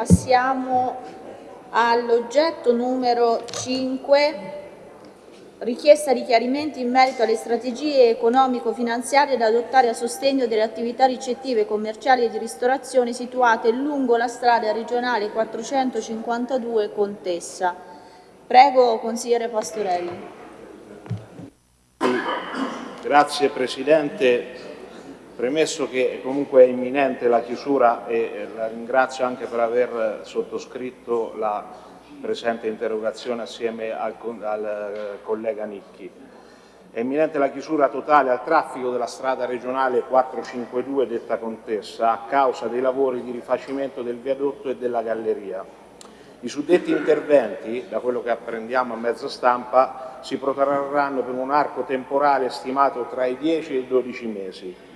Passiamo all'oggetto numero 5, richiesta di chiarimenti in merito alle strategie economico-finanziarie da adottare a sostegno delle attività ricettive, commerciali e di ristorazione situate lungo la strada regionale 452 Contessa. Prego, consigliere Pastorelli. Grazie Presidente. Premesso che comunque è imminente la chiusura e la ringrazio anche per aver sottoscritto la presente interrogazione assieme al, al eh, collega Nicchi. È imminente la chiusura totale al traffico della strada regionale 452 detta Contessa a causa dei lavori di rifacimento del viadotto e della galleria. I suddetti interventi, da quello che apprendiamo a mezzo stampa, si protrarranno per un arco temporale stimato tra i 10 e i 12 mesi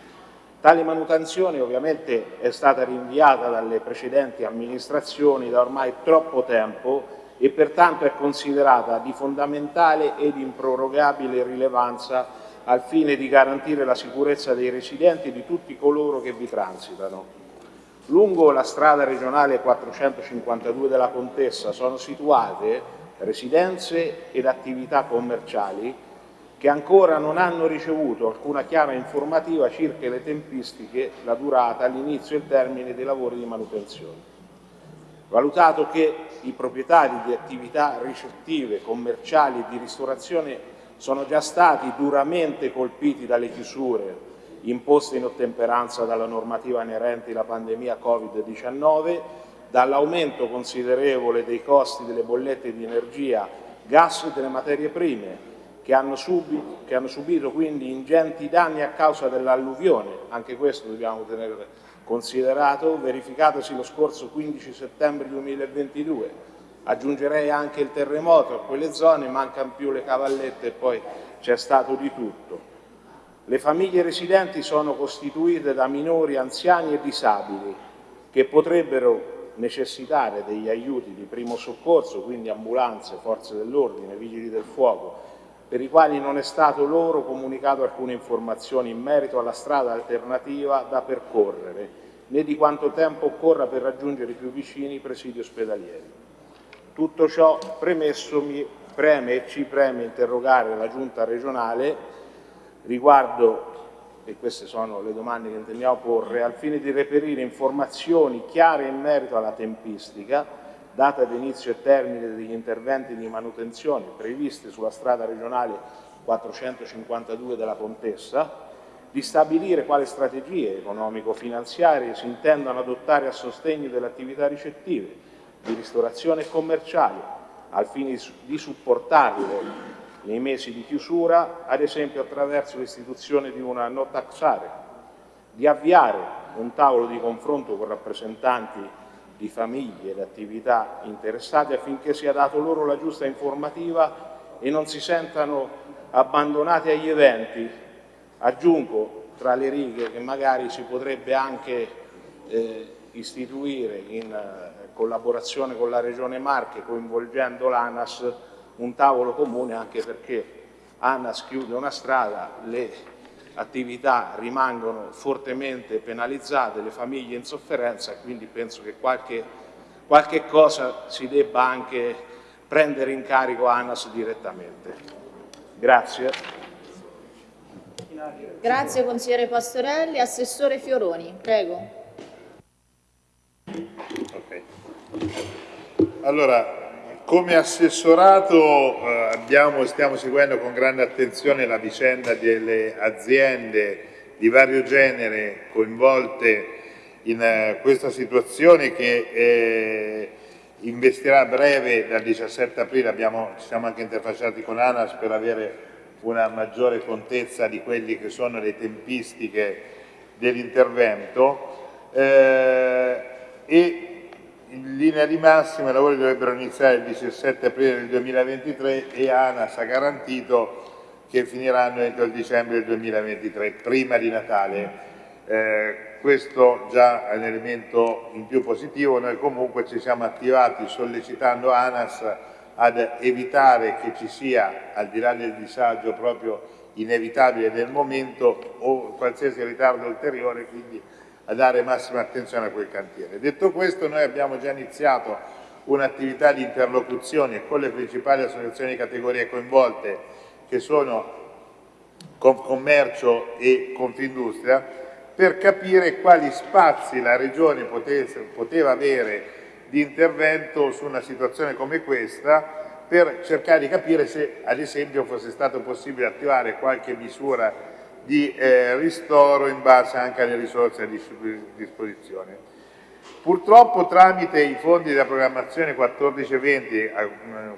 Tale manutenzione ovviamente è stata rinviata dalle precedenti amministrazioni da ormai troppo tempo e pertanto è considerata di fondamentale ed improrogabile rilevanza al fine di garantire la sicurezza dei residenti e di tutti coloro che vi transitano. Lungo la strada regionale 452 della Contessa sono situate residenze ed attività commerciali che ancora non hanno ricevuto alcuna chiara informativa circa le tempistiche, la durata, l'inizio e il termine dei lavori di manutenzione. Valutato che i proprietari di attività ricettive, commerciali e di ristorazione sono già stati duramente colpiti dalle chiusure imposte in ottemperanza dalla normativa inerente alla pandemia Covid-19, dall'aumento considerevole dei costi delle bollette di energia, gas e delle materie prime, che hanno, subito, che hanno subito quindi ingenti danni a causa dell'alluvione, anche questo dobbiamo tenere considerato, verificatosi lo scorso 15 settembre 2022. Aggiungerei anche il terremoto a quelle zone, mancano più le cavallette e poi c'è stato di tutto. Le famiglie residenti sono costituite da minori, anziani e disabili che potrebbero necessitare degli aiuti di primo soccorso, quindi ambulanze, forze dell'ordine, vigili del fuoco, per i quali non è stato loro comunicato alcune informazioni in merito alla strada alternativa da percorrere, né di quanto tempo occorra per raggiungere più vicini i presidi ospedalieri. Tutto ciò premesso mi preme e ci preme interrogare la Giunta regionale riguardo, e queste sono le domande che intendiamo porre, al fine di reperire informazioni chiare in merito alla tempistica data d'inizio e termine degli interventi di manutenzione previsti sulla strada regionale 452 della Contessa, di stabilire quali strategie economico-finanziarie si intendano adottare a sostegno delle attività ricettive, di ristorazione e commerciali, al fine di supportarle nei mesi di chiusura, ad esempio attraverso l'istituzione di una no tax area, di avviare un tavolo di confronto con rappresentanti di famiglie ed attività interessate affinché sia dato loro la giusta informativa e non si sentano abbandonati agli eventi. Aggiungo tra le righe che magari si potrebbe anche eh, istituire in eh, collaborazione con la Regione Marche, coinvolgendo l'ANAS, un tavolo comune anche perché ANAS chiude una strada, le attività rimangono fortemente penalizzate, le famiglie in sofferenza, quindi penso che qualche, qualche cosa si debba anche prendere in carico ANAS direttamente. Grazie. Grazie consigliere Pastorelli. Assessore Fioroni, prego. Okay. Allora, come assessorato eh, abbiamo, stiamo seguendo con grande attenzione la vicenda delle aziende di vario genere coinvolte in eh, questa situazione che eh, investirà a breve dal 17 aprile, abbiamo, ci siamo anche interfacciati con ANAS per avere una maggiore contezza di quelle che sono le tempistiche dell'intervento. Eh, e in linea di massima i lavori dovrebbero iniziare il 17 aprile del 2023 e ANAS ha garantito che finiranno entro il dicembre del 2023, prima di Natale. Eh, questo già è un elemento in più positivo, noi comunque ci siamo attivati sollecitando ANAS ad evitare che ci sia, al di là del disagio proprio inevitabile del momento, o qualsiasi ritardo ulteriore, quindi a dare massima attenzione a quel cantiere. Detto questo noi abbiamo già iniziato un'attività di interlocuzione con le principali associazioni di categorie coinvolte che sono Confcommercio e Confindustria per capire quali spazi la Regione poteva avere di intervento su una situazione come questa per cercare di capire se ad esempio fosse stato possibile attivare qualche misura di eh, ristoro in base anche alle risorse a disposizione. Purtroppo tramite i fondi della programmazione 14 e 20 eh,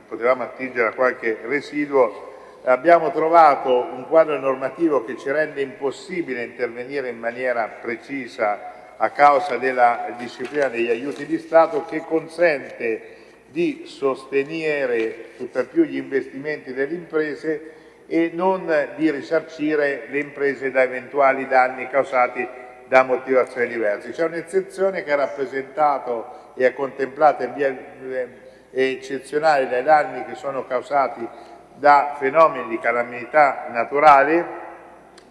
potevamo attingere a qualche residuo, abbiamo trovato un quadro normativo che ci rende impossibile intervenire in maniera precisa a causa della disciplina degli aiuti di Stato che consente di sostenere tutt'al più gli investimenti delle imprese e non di risarcire le imprese da eventuali danni causati da motivazioni diverse. C'è un'eccezione che è rappresentata e è contemplata in via eh, eccezionale dai danni che sono causati da fenomeni di calamità naturale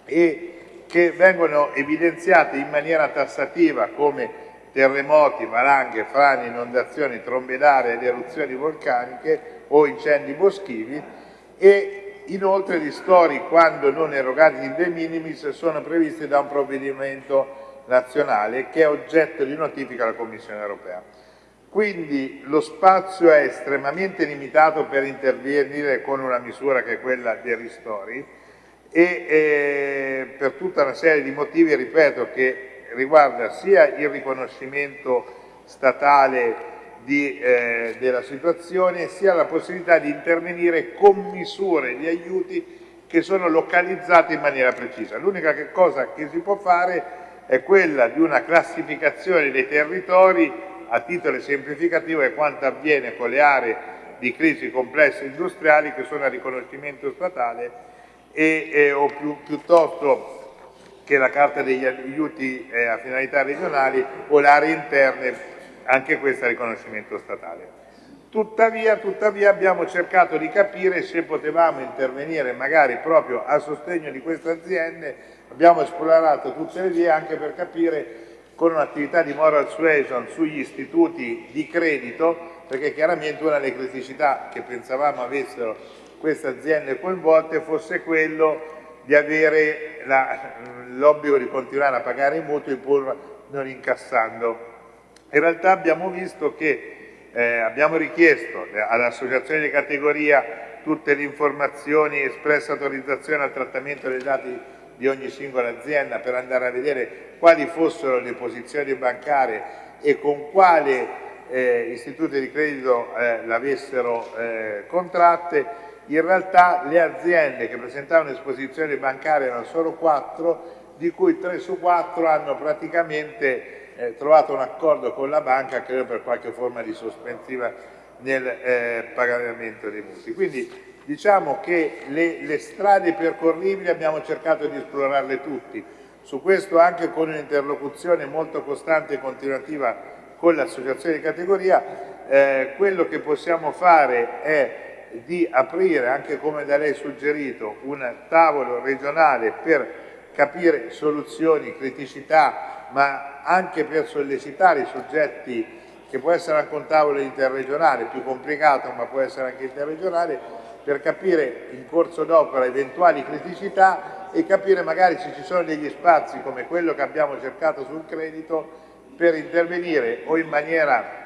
e che vengono evidenziati in maniera tassativa come terremoti, valanghe, frane, inondazioni, trombe d'aria ed eruzioni vulcaniche o incendi boschivi e Inoltre gli ristori, quando non erogati in de minimis, sono previsti da un provvedimento nazionale che è oggetto di notifica alla Commissione europea. Quindi lo spazio è estremamente limitato per intervenire con una misura che è quella dei ristori e eh, per tutta una serie di motivi, ripeto, che riguarda sia il riconoscimento statale di, eh, della situazione sia la possibilità di intervenire con misure di aiuti che sono localizzate in maniera precisa. L'unica cosa che si può fare è quella di una classificazione dei territori a titolo semplificativo e quanto avviene con le aree di crisi complesse industriali che sono a riconoscimento statale e, eh, o più, piuttosto che la carta degli aiuti eh, a finalità regionali o le aree interne anche questo è riconoscimento statale. Tuttavia, tuttavia abbiamo cercato di capire se potevamo intervenire magari proprio a sostegno di queste aziende, abbiamo esplorato tutte le vie anche per capire con un'attività di moral suasion sugli istituti di credito, perché chiaramente una delle criticità che pensavamo avessero queste aziende coinvolte fosse quello di avere l'obbligo di continuare a pagare i mutui pur non incassando in realtà abbiamo visto che eh, abbiamo richiesto all'associazione di categoria tutte le informazioni, espressa autorizzazione al trattamento dei dati di ogni singola azienda per andare a vedere quali fossero le posizioni bancarie e con quale eh, istituti di credito eh, l'avessero eh, contratte, in realtà le aziende che presentavano esposizioni bancarie erano solo quattro, di cui tre su quattro hanno praticamente eh, trovato un accordo con la banca, credo per qualche forma di sospensiva nel eh, pagamento dei mutui. Quindi diciamo che le, le strade percorribili abbiamo cercato di esplorarle tutti, su questo anche con un'interlocuzione molto costante e continuativa con l'associazione di categoria, eh, quello che possiamo fare è di aprire, anche come da lei suggerito, un tavolo regionale per capire soluzioni, criticità, ma anche per sollecitare i soggetti che può essere anche un tavolo interregionale, più complicato ma può essere anche interregionale, per capire in corso d'opera eventuali criticità e capire magari se ci sono degli spazi come quello che abbiamo cercato sul credito per intervenire o in maniera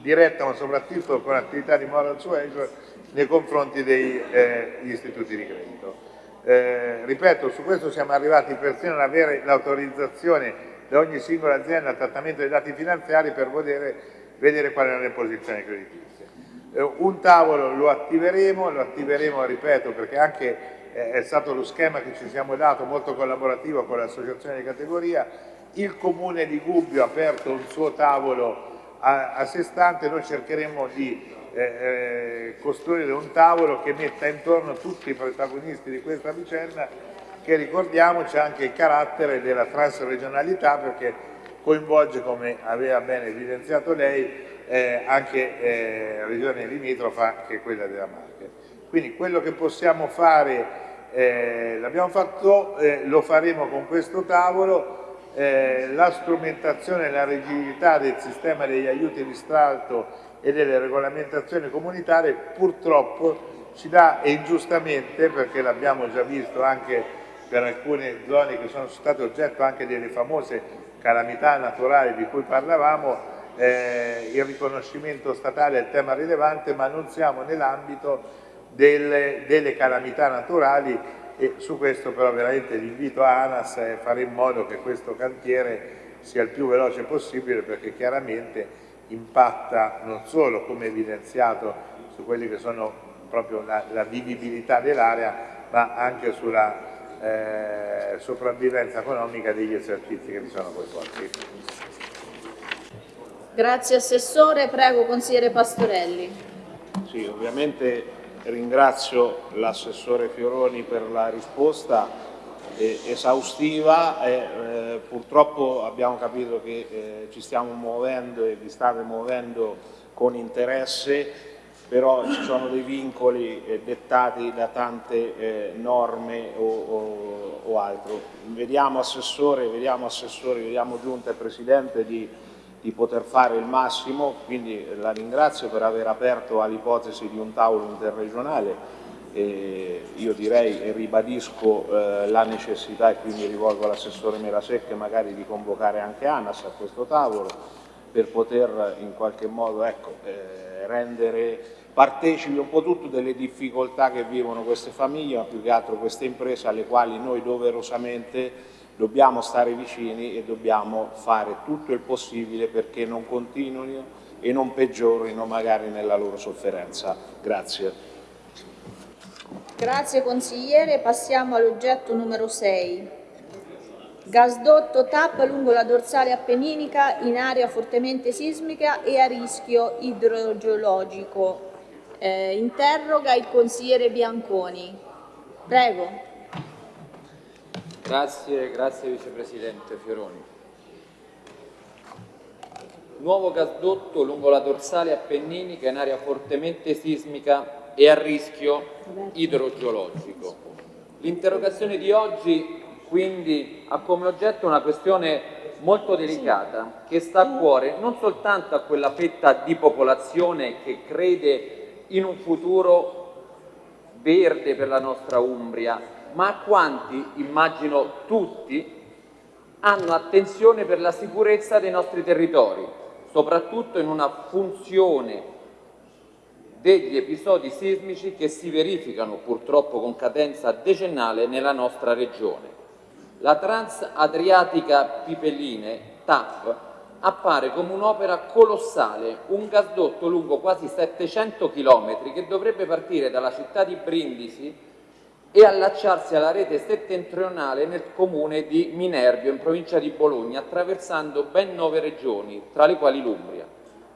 diretta ma soprattutto con attività di moral suasion nei confronti degli eh, istituti di credito. Eh, ripeto, su questo siamo arrivati persino ad avere l'autorizzazione da ogni singola azienda al trattamento dei dati finanziari per vedere, vedere quali erano le posizioni creditizie. Eh, un tavolo lo attiveremo, lo attiveremo, ripeto, perché anche eh, è stato lo schema che ci siamo dato, molto collaborativo con l'associazione di categoria, il comune di Gubbio ha aperto un suo tavolo a, a sé stante, noi cercheremo di eh, eh, costruire un tavolo che metta intorno tutti i protagonisti di questa vicenda che ricordiamoci anche il carattere della transregionalità perché coinvolge, come aveva bene evidenziato lei, eh, anche eh, regione limitrofa che è quella della Marche. Quindi quello che possiamo fare, eh, l'abbiamo fatto, eh, lo faremo con questo tavolo, eh, la strumentazione e la rigidità del sistema degli aiuti di Stato e delle regolamentazioni comunitarie purtroppo ci dà e ingiustamente, perché l'abbiamo già visto anche per alcune zone che sono state oggetto anche delle famose calamità naturali di cui parlavamo, eh, il riconoscimento statale è il tema rilevante, ma non siamo nell'ambito delle, delle calamità naturali e su questo però veramente l'invito a ANAS è fare in modo che questo cantiere sia il più veloce possibile perché chiaramente impatta non solo come evidenziato su quelli che sono proprio la, la vivibilità dell'area ma anche sulla eh, sopravvivenza economica degli esercizi che vi sono coinvolti. Grazie Assessore, prego Consigliere Pastorelli. Sì, ovviamente ringrazio l'assessore Fioroni per la risposta eh, esaustiva e eh, purtroppo abbiamo capito che eh, ci stiamo muovendo e vi state muovendo con interesse però ci sono dei vincoli eh, dettati da tante eh, norme o, o, o, altro. Vediamo Assessore, vediamo Assessore, vediamo Giunta e Presidente di di poter fare il massimo, quindi la ringrazio per aver aperto all'ipotesi di un tavolo interregionale e io direi e ribadisco eh, la necessità e quindi rivolgo all'assessore Melasecche magari di convocare anche ANAS a questo tavolo per poter in qualche modo ecco, eh, rendere partecipi un po' tutto delle difficoltà che vivono queste famiglie ma più che altro queste imprese alle quali noi doverosamente dobbiamo stare vicini e dobbiamo fare tutto il possibile perché non continuino e non peggiorino magari nella loro sofferenza. Grazie. Grazie consigliere, passiamo all'oggetto numero 6. Gasdotto TAP lungo la dorsale appenninica in area fortemente sismica e a rischio idrogeologico. Eh, interroga il consigliere Bianconi. Prego. Grazie, grazie Vicepresidente Fioroni. Nuovo gasdotto lungo la dorsale appenninica in area fortemente sismica e a rischio idrogeologico. L'interrogazione di oggi quindi ha come oggetto una questione molto delicata che sta a cuore non soltanto a quella fetta di popolazione che crede in un futuro verde per la nostra Umbria, ma quanti, immagino tutti, hanno attenzione per la sicurezza dei nostri territori, soprattutto in una funzione degli episodi sismici che si verificano purtroppo con cadenza decennale nella nostra regione. La Transadriatica Pipelline, TAP, appare come un'opera colossale, un gasdotto lungo quasi 700 km che dovrebbe partire dalla città di Brindisi e allacciarsi alla rete settentrionale nel comune di Minervio, in provincia di Bologna, attraversando ben nove regioni, tra le quali l'Umbria.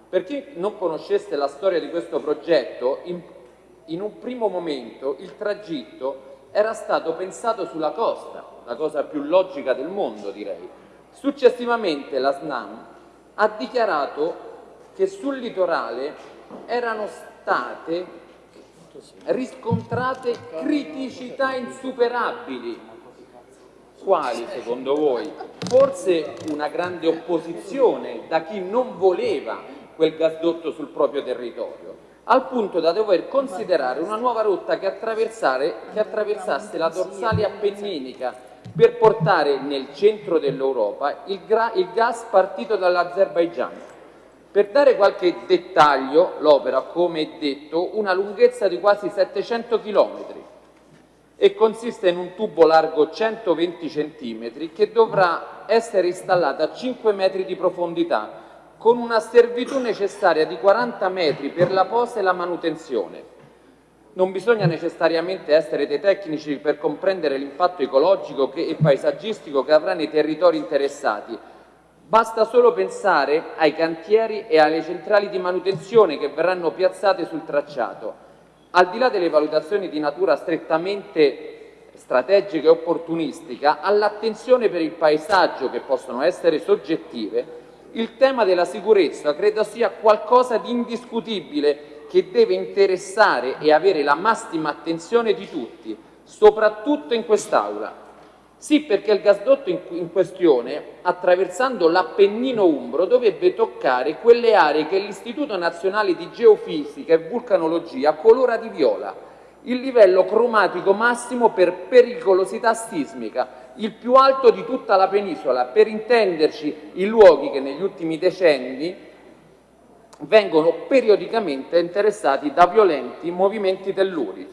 Per chi non conoscesse la storia di questo progetto, in, in un primo momento il tragitto era stato pensato sulla costa, la cosa più logica del mondo direi. Successivamente la SNAM ha dichiarato che sul litorale erano state riscontrate criticità insuperabili. Quali secondo voi? Forse una grande opposizione da chi non voleva quel gasdotto sul proprio territorio, al punto da dover considerare una nuova rotta che, che attraversasse la dorsale appenninica per portare nel centro dell'Europa il, il gas partito dall'Azerbaigian. Per dare qualche dettaglio, l'opera, come detto, una lunghezza di quasi 700 km e consiste in un tubo largo 120 cm che dovrà essere installato a 5 metri di profondità con una servitù necessaria di 40 metri per la posa e la manutenzione. Non bisogna necessariamente essere dei tecnici per comprendere l'impatto ecologico e paesaggistico che avrà nei territori interessati, Basta solo pensare ai cantieri e alle centrali di manutenzione che verranno piazzate sul tracciato. Al di là delle valutazioni di natura strettamente strategica e opportunistica, all'attenzione per il paesaggio che possono essere soggettive, il tema della sicurezza credo sia qualcosa di indiscutibile che deve interessare e avere la massima attenzione di tutti, soprattutto in quest'Aula. Sì, perché il gasdotto in, questione, attraversando l'Appennino Umbro, dovrebbe toccare quelle aree che l'Istituto Nazionale di Geofisica e Vulcanologia colora di viola, il livello cromatico massimo per pericolosità sismica, il più alto di tutta la penisola, per intenderci i luoghi che negli ultimi decenni vengono periodicamente interessati da violenti movimenti telluri.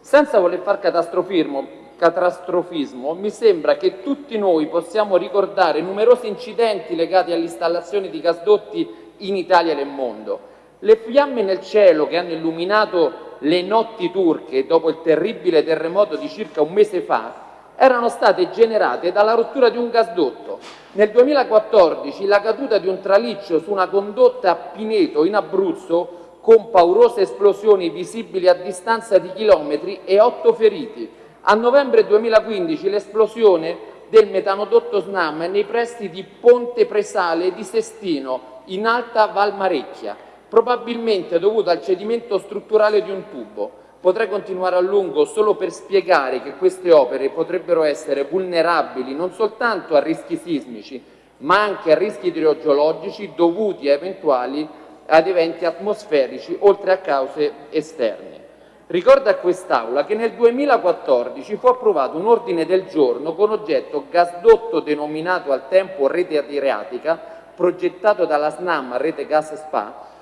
Senza voler far catastrofismo, catastrofismo, mi sembra che tutti noi possiamo ricordare numerosi incidenti legati all'installazione di gasdotti in Italia e nel mondo. Le fiamme nel cielo che hanno illuminato le notti turche dopo il terribile terremoto di circa un mese fa erano state generate dalla rottura di un gasdotto. Nel 2014 la caduta di un traliccio su una condotta a Pineto in Abruzzo con paurose esplosioni visibili a distanza di chilometri e otto feriti. A novembre 2015 l'esplosione del metanodotto SNAM nei pressi di Ponte Presale di Sestino, in Alta Valmarecchia, probabilmente dovuta al cedimento strutturale di un tubo. Potrei continuare a lungo solo per spiegare che queste opere potrebbero essere vulnerabili non soltanto a rischi sismici, ma anche a rischi idrogeologici dovuti a eventuali ad eventi atmosferici, oltre a cause esterne. Ricorda a quest'Aula che nel 2014 fu approvato un ordine del giorno con oggetto gasdotto denominato al tempo Rete Adriatica, progettato dalla SNAM Rete Gas Spa,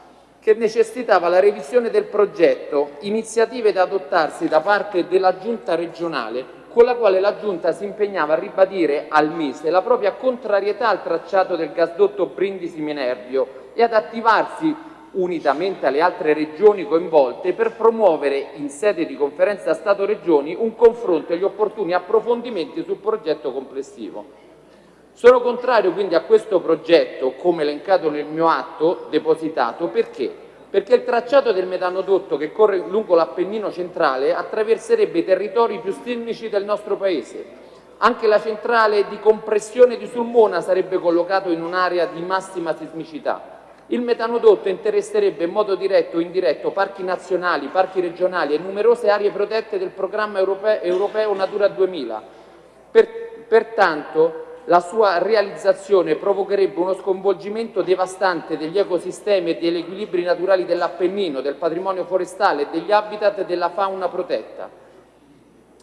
che necessitava la revisione del progetto, iniziative da adottarsi da parte della Giunta regionale, con la quale la Giunta si impegnava a ribadire al Mise la propria contrarietà al tracciato del gasdotto Brindisi-Minervio e ad attivarsi unitamente alle altre regioni coinvolte, per promuovere in sede di conferenza Stato-Regioni un confronto e gli opportuni approfondimenti sul progetto complessivo. Sono contrario quindi a questo progetto, come elencato nel mio atto depositato, perché? Perché il tracciato del metanodotto che corre lungo l'Appennino centrale attraverserebbe i territori più sismici del nostro Paese. Anche la centrale di compressione di Sulmona sarebbe collocato in un'area di massima sismicità. Il metanodotto interesserebbe in modo diretto o indiretto parchi nazionali, parchi regionali e numerose aree protette del programma europeo, europeo Natura 2000. Per, pertanto la sua realizzazione provocherebbe uno sconvolgimento devastante degli ecosistemi e degli equilibri naturali dell'Appennino, del patrimonio forestale e degli habitat della fauna protetta.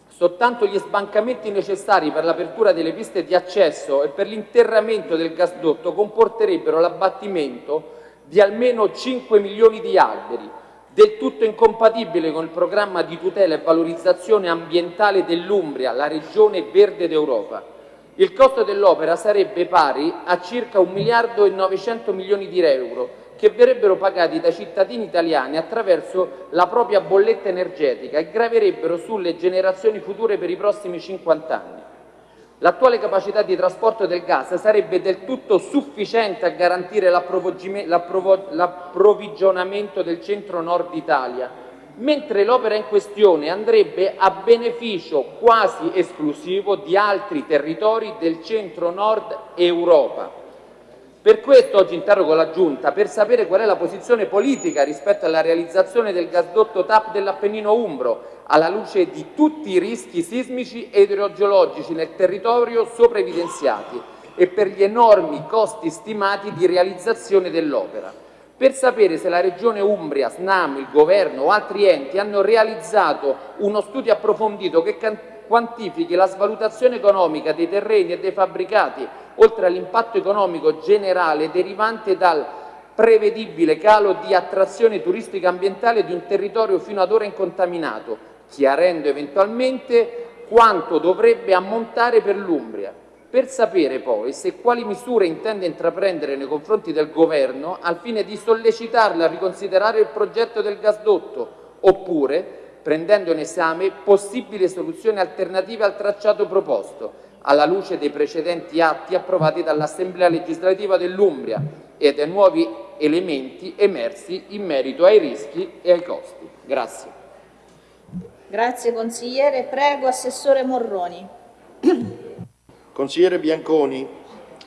Soltanto gli sbancamenti necessari per l'apertura delle piste di accesso e per l'interramento del gasdotto comporterebbero l'abbattimento di almeno 5 milioni di alberi, del tutto incompatibile con il programma di tutela e valorizzazione ambientale dell'Umbria, la regione verde d'Europa. Il costo dell'opera sarebbe pari a circa 1 miliardo e 900 milioni di euro, che verrebbero pagati dai cittadini italiani attraverso la propria bolletta energetica e graverebbero sulle generazioni future per i prossimi 50 anni. L'attuale capacità di trasporto del gas sarebbe del tutto sufficiente a garantire l'approvvigionamento del centro-nord Italia, mentre l'opera in questione andrebbe a beneficio quasi esclusivo di altri territori del centro-nord Europa. Per questo oggi interrogo la Giunta per sapere qual è la posizione politica rispetto alla realizzazione del gasdotto TAP dell'Appennino Umbro, alla luce di tutti i rischi sismici e idrogeologici nel territorio sopra evidenziati e per gli enormi costi stimati di realizzazione dell'opera. Per sapere se la Regione Umbria, SNAM, il Governo o altri enti hanno realizzato uno studio approfondito che quantifichi la svalutazione economica dei terreni e dei fabbricati, oltre all'impatto economico generale derivante dal prevedibile calo di attrazione turistica ambientale di un territorio fino ad ora incontaminato, chiarendo eventualmente quanto dovrebbe ammontare per l'Umbria, per sapere poi se quali misure intende intraprendere nei confronti del Governo al fine di sollecitarla a riconsiderare il progetto del gasdotto, oppure prendendo in esame possibili soluzioni alternative al tracciato proposto, alla luce dei precedenti atti approvati dall'Assemblea legislativa dell'Umbria e dei nuovi elementi emersi in merito ai rischi e ai costi. Grazie. Grazie consigliere. Prego Assessore Morroni. Consigliere Bianconi,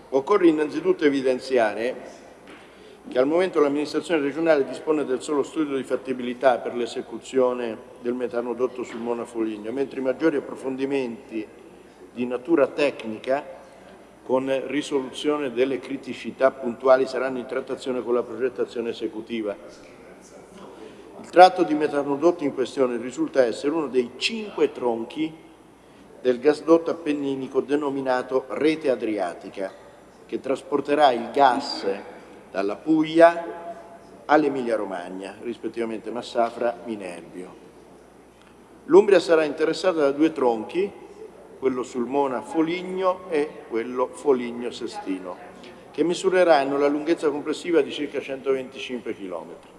occorre innanzitutto evidenziare che al momento l'amministrazione regionale dispone del solo studio di fattibilità per l'esecuzione del metanodotto sul Mona Foligno, mentre i maggiori approfondimenti di natura tecnica con risoluzione delle criticità puntuali saranno in trattazione con la progettazione esecutiva. Il tratto di metanodotto in questione risulta essere uno dei cinque tronchi del gasdotto appenninico denominato Rete Adriatica, che trasporterà il gas dalla Puglia all'Emilia Romagna, rispettivamente Massafra, Minerbio. L'Umbria sarà interessata da due tronchi, quello Sulmona-Foligno e quello Foligno-Sestino, che misureranno la lunghezza complessiva di circa 125 km.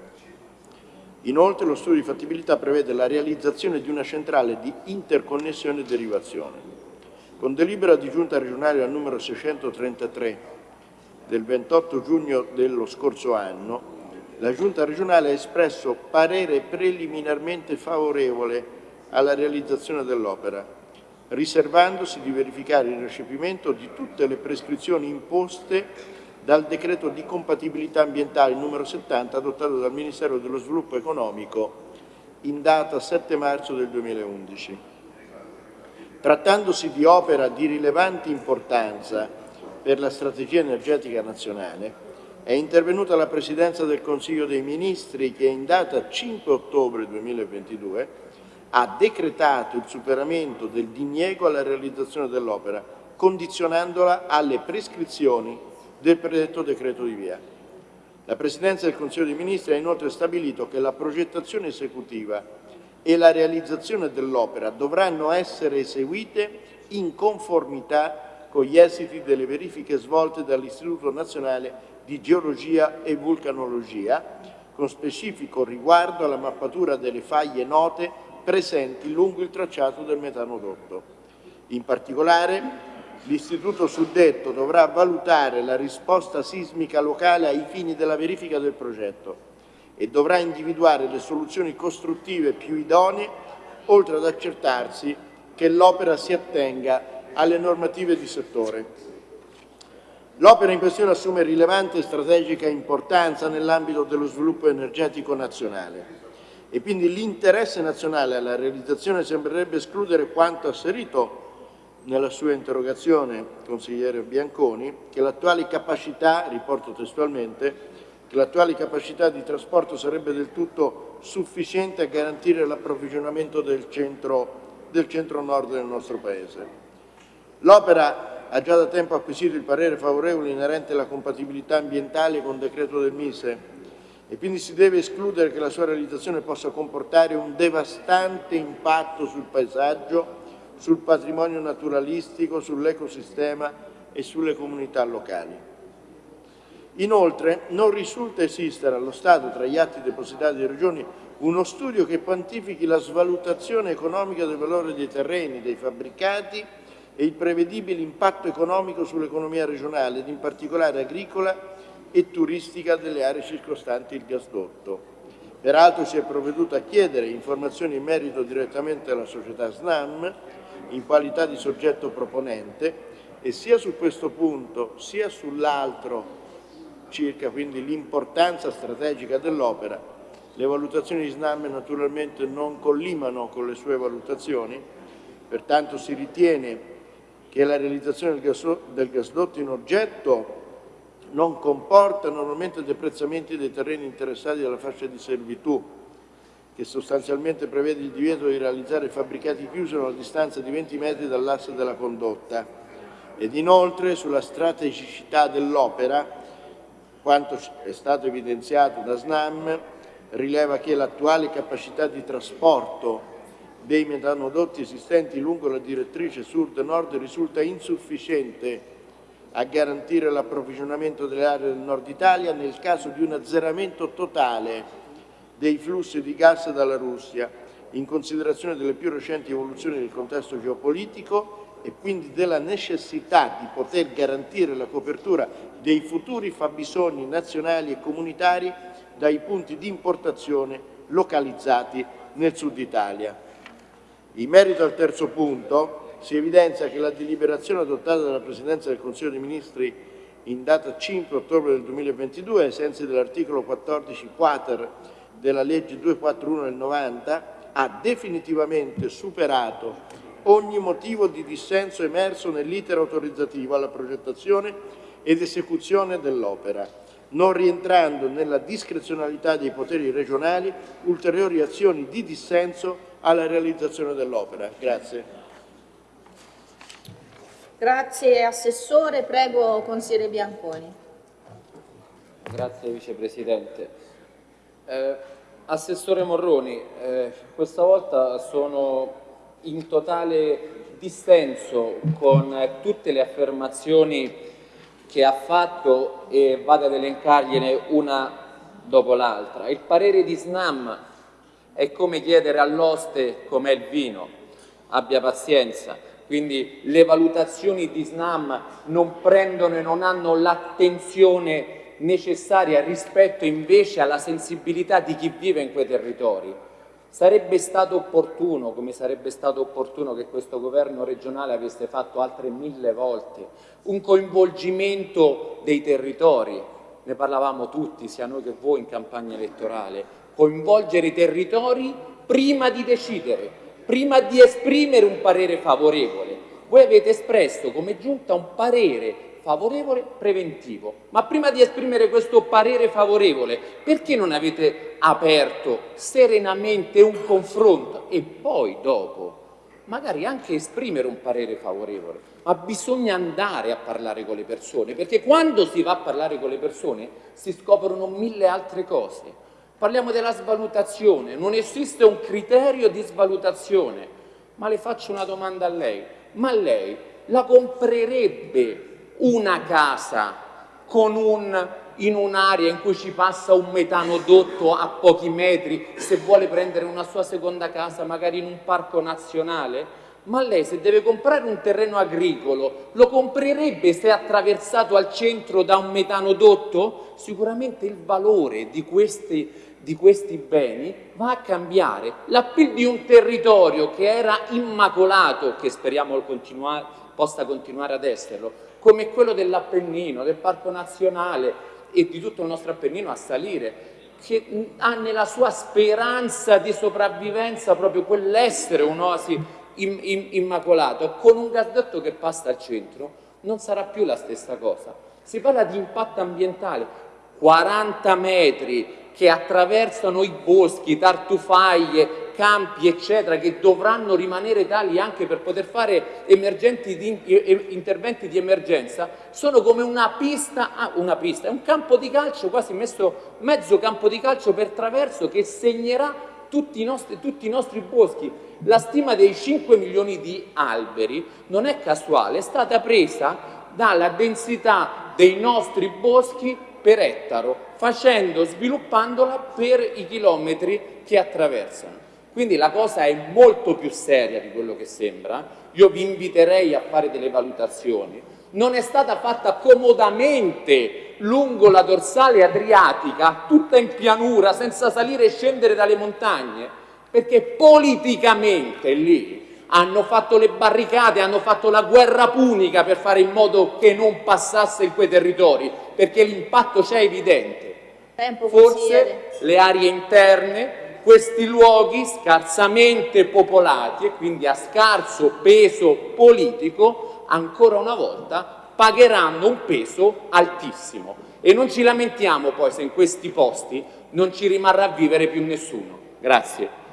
Inoltre lo studio di fattibilità prevede la realizzazione di una centrale di interconnessione e derivazione. Con delibera di giunta regionale al numero 633 del 28 giugno dello scorso anno, la Giunta regionale ha espresso parere preliminarmente favorevole alla realizzazione dell'opera, riservandosi di verificare il recepimento di tutte le prescrizioni imposte dal decreto di compatibilità ambientale numero 70 adottato dal Ministero dello Sviluppo Economico in data 7 marzo del 2011. Trattandosi di opera di rilevante importanza per la strategia energetica nazionale, è intervenuta la Presidenza del Consiglio dei Ministri che in data 5 ottobre 2022 ha decretato il superamento del diniego alla realizzazione dell'opera, condizionandola alle prescrizioni del predetto decreto di via. La Presidenza del Consiglio dei Ministri ha inoltre stabilito che la progettazione esecutiva e la realizzazione dell'opera dovranno essere eseguite in conformità con gli esiti delle verifiche svolte dall'Istituto Nazionale di Geologia e Vulcanologia, con specifico riguardo alla mappatura delle faglie note presenti lungo il tracciato del metanodotto. In particolare, l'istituto suddetto dovrà valutare la risposta sismica locale ai fini della verifica del progetto e dovrà individuare le soluzioni costruttive più idonee, oltre ad accertarsi che l'opera si attenga alle normative di settore. L'opera in questione assume rilevante e strategica importanza nell'ambito dello sviluppo energetico nazionale e quindi l'interesse nazionale alla realizzazione sembrerebbe escludere quanto asserito nella sua interrogazione, consigliere Bianconi, che l'attuale capacità, riporto testualmente, che l'attuale capacità di trasporto sarebbe del tutto sufficiente a garantire l'approvvigionamento del centro, del centro nord del nostro Paese. L'opera ha già da tempo acquisito il parere favorevole inerente alla compatibilità ambientale con decreto del Mise e quindi si deve escludere che la sua realizzazione possa comportare un devastante impatto sul paesaggio, sul patrimonio naturalistico, sull'ecosistema e sulle comunità locali. Inoltre non risulta esistere allo Stato tra gli atti depositati dalle Regioni uno studio che quantifichi la svalutazione economica del valore dei terreni, dei fabbricati e il prevedibile impatto economico sull'economia regionale ed in particolare agricola e turistica delle aree circostanti il gasdotto. Peraltro si è provveduto a chiedere informazioni in merito direttamente alla società SNAM in qualità di soggetto proponente e sia su questo punto sia sull'altro circa quindi l'importanza strategica dell'opera, le valutazioni di SNAM naturalmente non collimano con le sue valutazioni, pertanto si ritiene che la realizzazione del gasdotto in oggetto non comporta normalmente deprezzamenti dei terreni interessati dalla fascia di servitù, che sostanzialmente prevede il divieto di realizzare fabbricati chiusi a una distanza di 20 metri dall'asse della condotta. Ed inoltre sulla strategicità dell'opera, quanto è stato evidenziato da SNAM, rileva che l'attuale capacità di trasporto dei metanodotti esistenti lungo la direttrice sud-nord risulta insufficiente a garantire l'approvvigionamento delle aree del nord Italia nel caso di un azzeramento totale dei flussi di gas dalla Russia, in considerazione delle più recenti evoluzioni del contesto geopolitico e quindi della necessità di poter garantire la copertura dei futuri fabbisogni nazionali e comunitari dai punti di importazione localizzati nel sud Italia. In merito al terzo punto, si evidenzia che la deliberazione adottata dalla Presidenza del Consiglio dei Ministri in data 5 ottobre del 2022, ai sensi dell'articolo 14 quater della legge 241 del 90, ha definitivamente superato ogni motivo di dissenso emerso nell'iter autorizzativo alla progettazione ed esecuzione dell'opera, non rientrando nella discrezionalità dei poteri regionali ulteriori azioni di dissenso alla realizzazione dell'opera. Grazie. Grazie Assessore, prego Consigliere Bianconi. Grazie Vicepresidente. Eh, Assessore Morroni, eh, questa volta sono in totale dissenso con eh, tutte le affermazioni che ha fatto e vado ad elencargliene una dopo l'altra. Il parere di SNAM è come chiedere all'oste com'è il vino, abbia pazienza, quindi le valutazioni di SNAM non prendono e non hanno l'attenzione necessaria rispetto invece alla sensibilità di chi vive in quei territori. Sarebbe stato opportuno, come sarebbe stato opportuno che questo governo regionale avesse fatto altre mille volte, un coinvolgimento dei territori, ne parlavamo tutti, sia noi che voi in campagna elettorale, coinvolgere i territori prima di decidere, prima di esprimere un parere favorevole. Voi avete espresso come giunta un parere favorevole preventivo. Ma prima di esprimere questo parere favorevole, perché non avete aperto serenamente un confronto e poi dopo magari anche esprimere un parere favorevole? Ma bisogna andare a parlare con le persone, perché quando si va a parlare con le persone si scoprono mille altre cose. Parliamo della svalutazione, non esiste un criterio di svalutazione. Ma le faccio una domanda a lei, ma lei la comprerebbe una casa un, in un'area in cui ci passa un metanodotto a pochi metri, se vuole prendere una sua seconda casa magari in un parco nazionale? Ma lei se deve comprare un terreno agricolo, lo comprerebbe se attraversato al centro da un metanodotto? Sicuramente il valore di questi, di questi beni va a cambiare. L'appeal di un territorio che era immacolato, che speriamo continuare, possa continuare ad esserlo, come quello dell'Appennino, del Parco Nazionale e di tutto il nostro Appennino a salire, che ha nella sua speranza di sopravvivenza proprio quell'essere un'oasi immacolato, con un gasdotto che passa al centro, non sarà più la stessa cosa. Si parla di impatto ambientale, 40 metri che attraversano i boschi, tartufaglie, campi, eccetera, che dovranno rimanere tali anche per poter fare di, interventi di emergenza, sono come una pista, ah, una pista, è un campo di calcio, quasi messo mezzo campo di calcio per traverso che segnerà tutti i, nostri, tutti i nostri boschi. La stima dei 5 milioni di alberi non è casuale, è stata presa dalla densità dei nostri boschi per ettaro, facendo, sviluppandola per i chilometri che attraversano. Quindi la cosa è molto più seria di quello che sembra, io vi inviterei a fare delle valutazioni, non è stata fatta comodamente lungo la dorsale adriatica, tutta in pianura, senza salire e scendere dalle montagne, perché politicamente lì hanno fatto le barricate, hanno fatto la guerra punica per fare in modo che non passasse in quei territori, perché l'impatto c'è evidente. Forse le aree interne questi luoghi scarsamente popolati e quindi a scarso peso politico, ancora una volta pagheranno un peso altissimo e non ci lamentiamo poi se in questi posti non ci rimarrà a vivere più nessuno. Grazie.